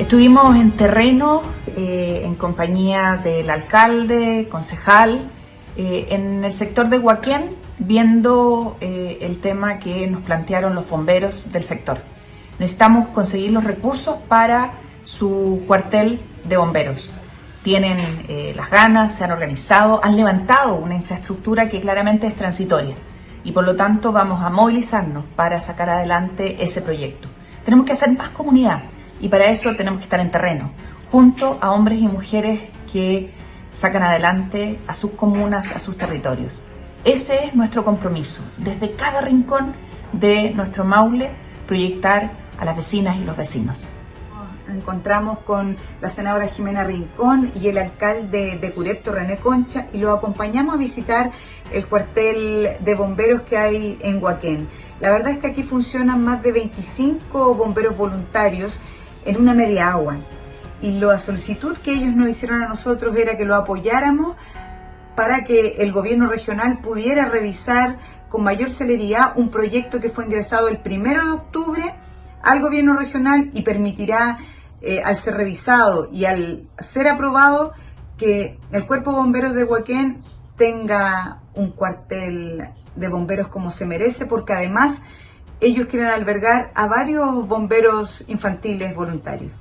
Estuvimos en terreno eh, en compañía del alcalde, concejal, eh, en el sector de Huaquén, viendo eh, el tema que nos plantearon los bomberos del sector. Necesitamos conseguir los recursos para su cuartel de bomberos. Tienen las ganas, se han organizado, han levantado una infraestructura que claramente es transitoria y por lo tanto vamos a movilizarnos para sacar adelante ese proyecto. Tenemos que hacer más comunidad y para eso tenemos que estar en terreno, junto a hombres y mujeres que sacan adelante a sus comunas, a sus territorios. Ese es nuestro compromiso, desde cada rincón de nuestro Maule, proyectar a las vecinas y los vecinos. Nos encontramos con la senadora Jimena Rincón y el alcalde de Cureto, René Concha, y lo acompañamos a visitar el cuartel de bomberos que hay en Huaquén. La verdad es que aquí funcionan más de 25 bomberos voluntarios en una media agua. Y la solicitud que ellos nos hicieron a nosotros era que lo apoyáramos para que el gobierno regional pudiera revisar con mayor celeridad un proyecto que fue ingresado el primero de octubre al gobierno regional y permitirá, eh, al ser revisado y al ser aprobado, que el Cuerpo de Bomberos de Huaquén tenga un cuartel de bomberos como se merece, porque además ellos quieren albergar a varios bomberos infantiles voluntarios.